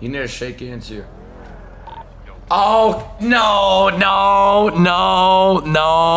You need to shake hands here. Oh, no, no, no, no.